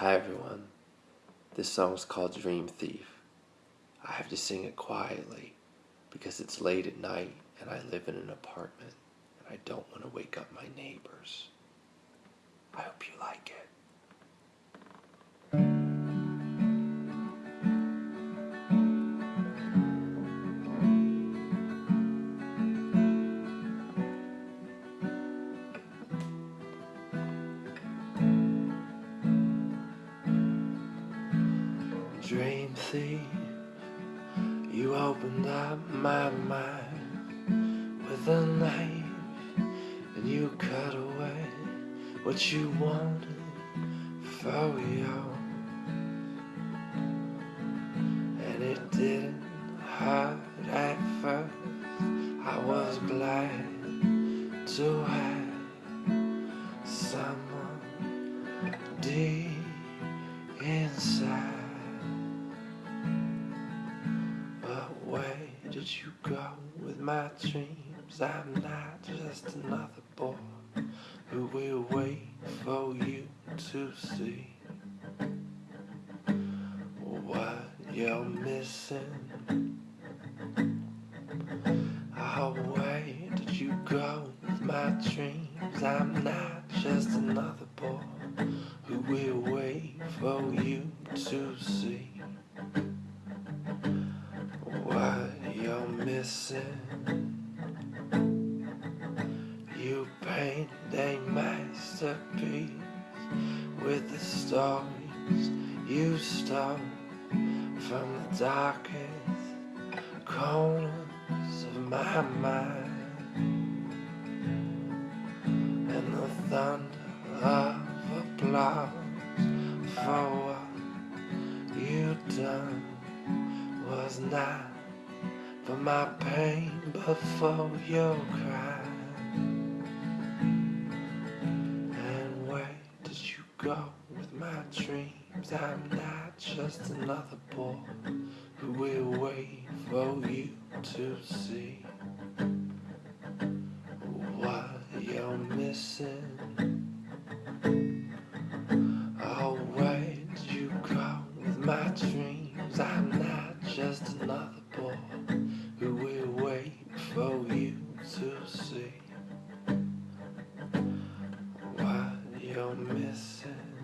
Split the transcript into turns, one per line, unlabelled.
Hi everyone. This song is called Dream Thief. I have to sing it quietly because it's late at night and I live in an apartment and I don't want to wake up my neighbors. I hope you like it. Dream thief, you opened up my mind with a knife and you cut away what you wanted for you. And it didn't hurt at first. I was glad to have someone deep inside. Did you go with my dreams? I'm not just another boy who will wait for you to see what you're missing. Oh, where did you go with my dreams? I'm not just another boy who will wait for you to see missing. You painted a masterpiece with the stories you stole from the darkest corners of my mind. And the thunder of applause for what you done was not for my pain before your cry And where did you go with my dreams? I'm not just another boy who will wait for you to see What you're missing Oh, where did you go with my dreams? I'm not just another to see what you're missing.